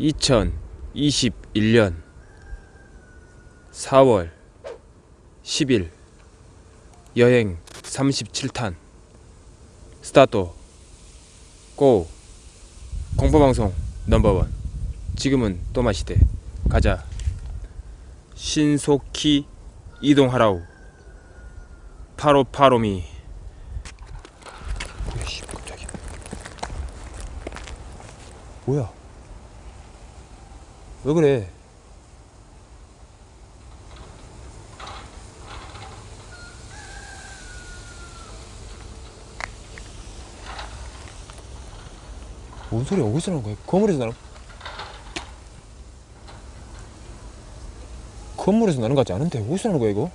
2021년 4월 10일 여행 37탄 스타트 고 공포방송 넘버원. 지금은 또 마시대. 가자. 신속히 이동하라우 파로파로미. 뭐야 왜 그래? 뭔 소리야 어디서 나는 거야? 건물에서 나는 건물에서 나는 것 같지 않은데 어디서 나는 거야 이거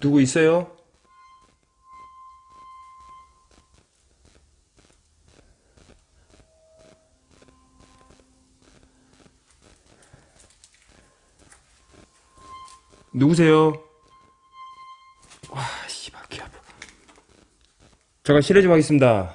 누구 있어요? 누구세요? 와, 씨발, 귀 아파. 잠깐 실례 좀 하겠습니다.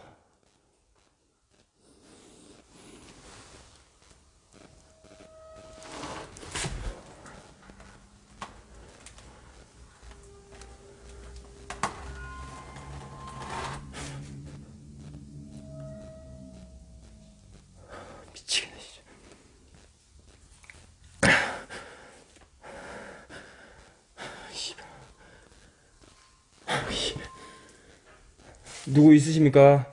누구 있으십니까?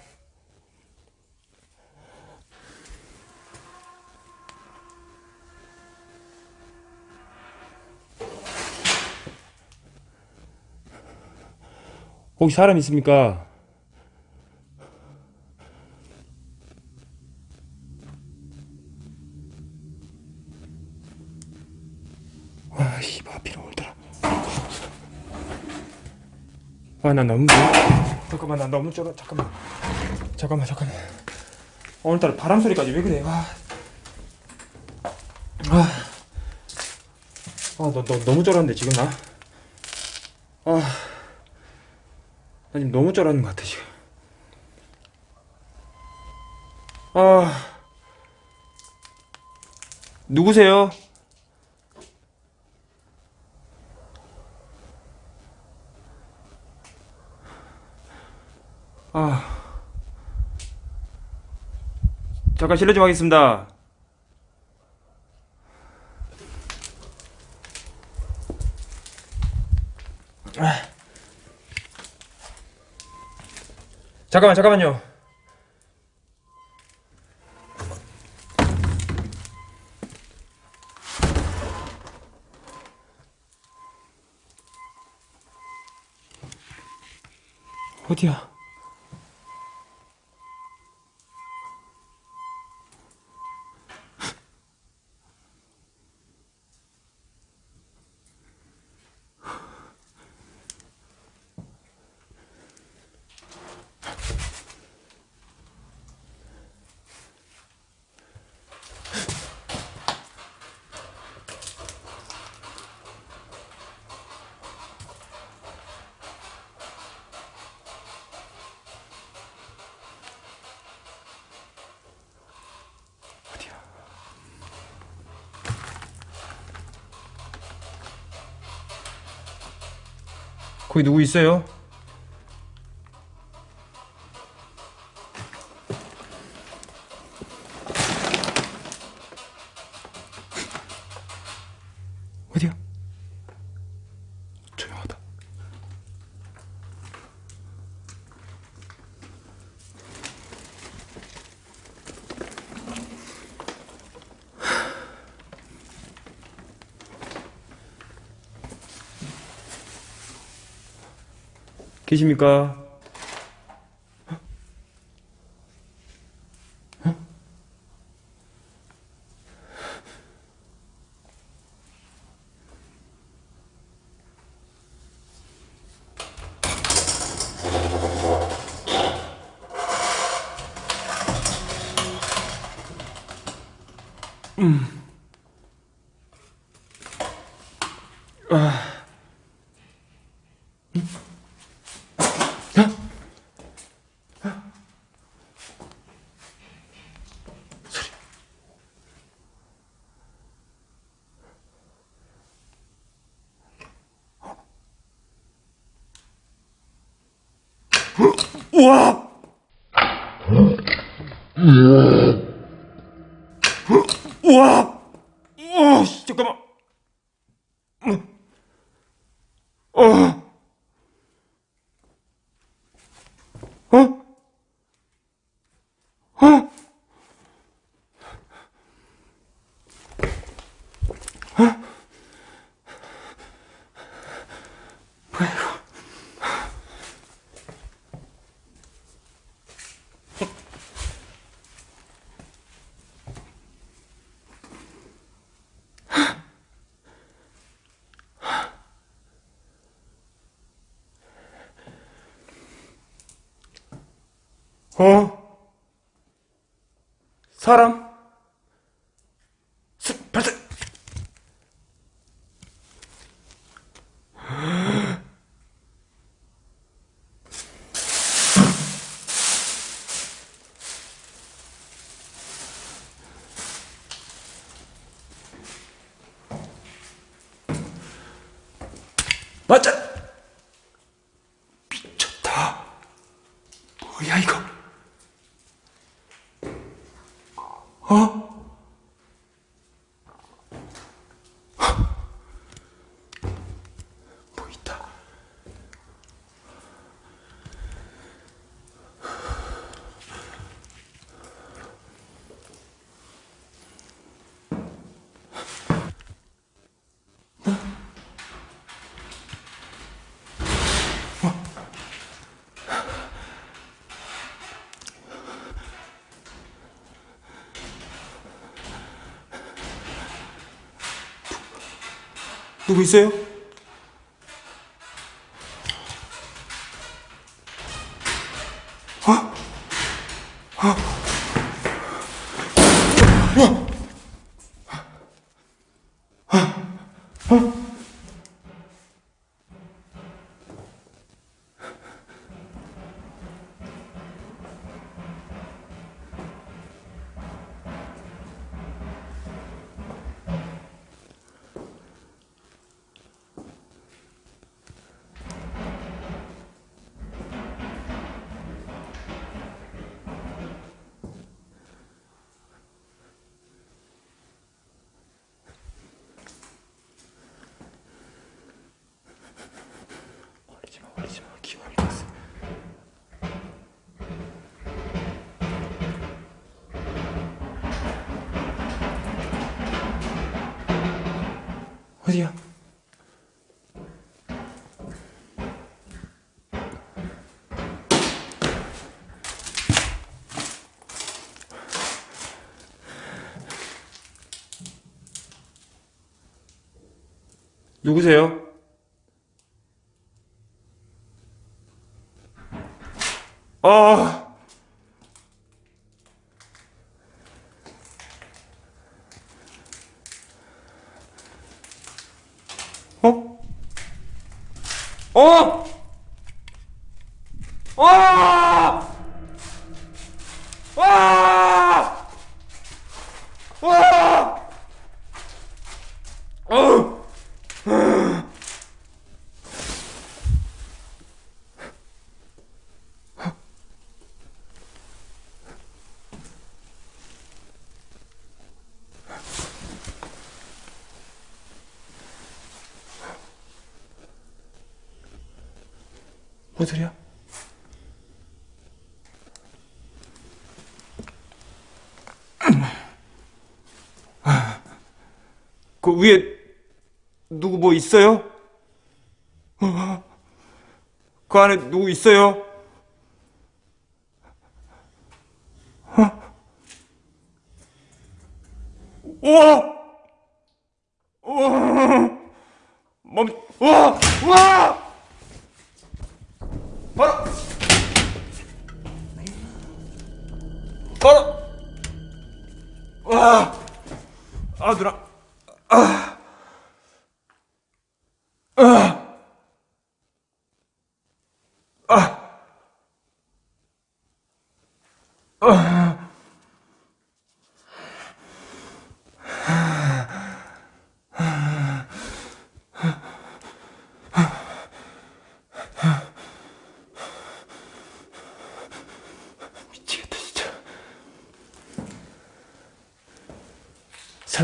혹시 사람 있습니까? 아, 씨발, 비로 오더라. 아, 나 너무 잠깐만, 나 너무 쫄아. 잠깐만, 잠깐만, 잠깐만. 오늘따라 바람 소리까지 왜 그래? 아, 아, 아, 너, 너 너무 쫄았는데 지금 나. 아, 나 지금 너무 쫄았는 것 같아 지금. 아, 누구세요? 아. 잠깐 실례 좀 하겠습니다. 아. 잠깐만, 잠깐만요. 어디야? 거기 누구 있어요? 어디야? 계십니까? 우 와! 우와! 우와, 씨, 잠깐만. 어. 어? 어? 어? 사람? 스, 발사! 맞아! 누구 있어요? 어디야? 누구세요? 아. 어? 어? 와! 와! 와! 어! 뭔 소리야? 그 위에 누구 뭐 있어요? 어, 그 안에 누구 있어요? 어? 우와! 우와! 멈, 우와! 우와! 바로! 바로! 와! 아, 누나. 아. 아. 아. 아. 미치겠다 진짜.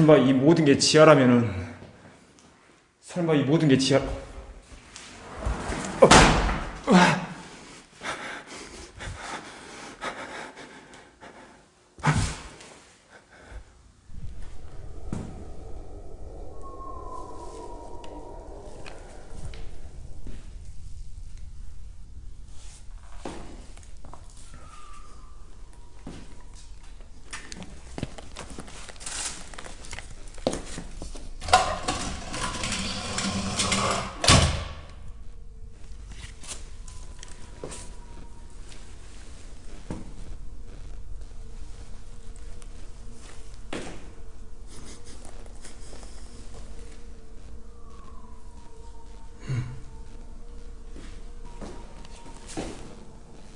설마 이 모든 게 지하라면은 설마 이 모든 게 지하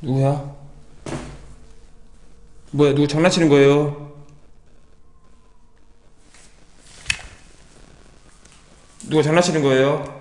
누구야? 뭐야 누구 장난치는 거예요? 누가 장난치는 거예요?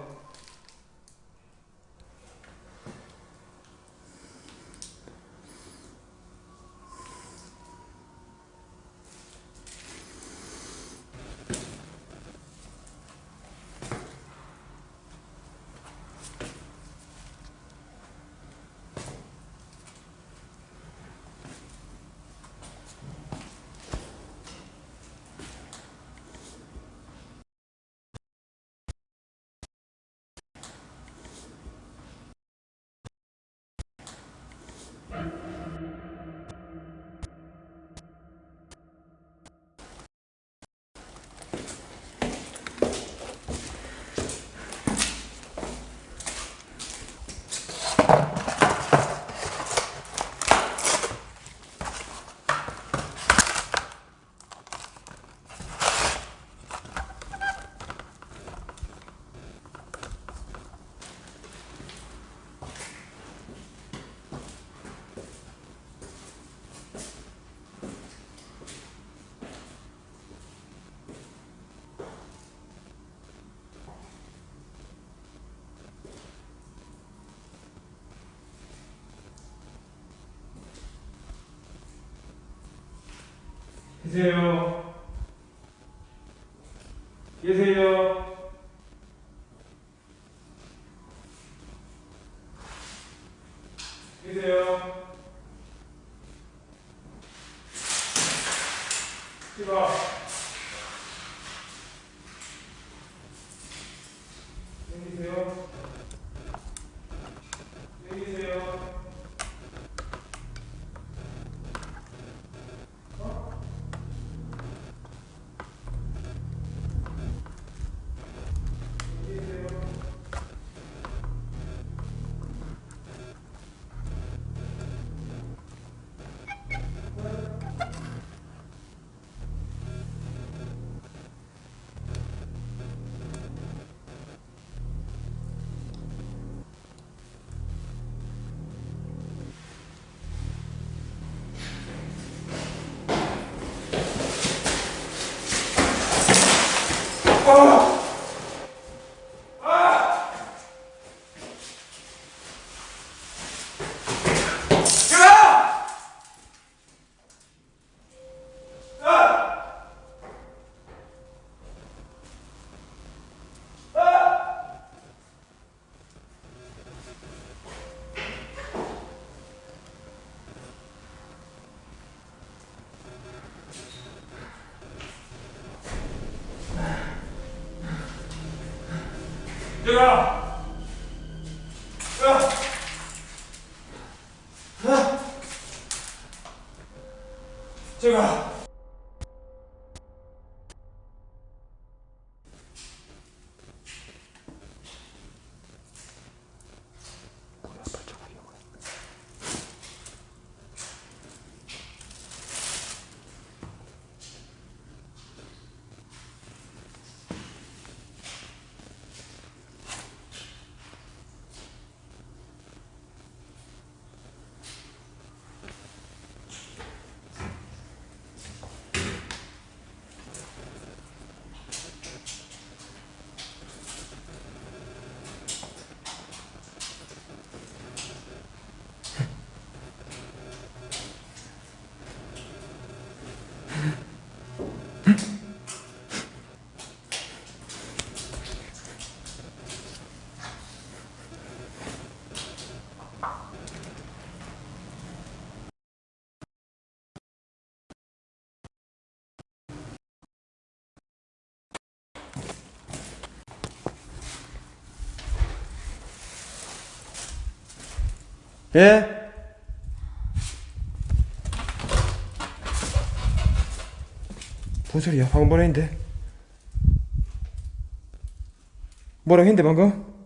계세요. 계세요. 예? 뭔 소리야? 방금 뭐라 했는데? 뭐라 했는데 방금?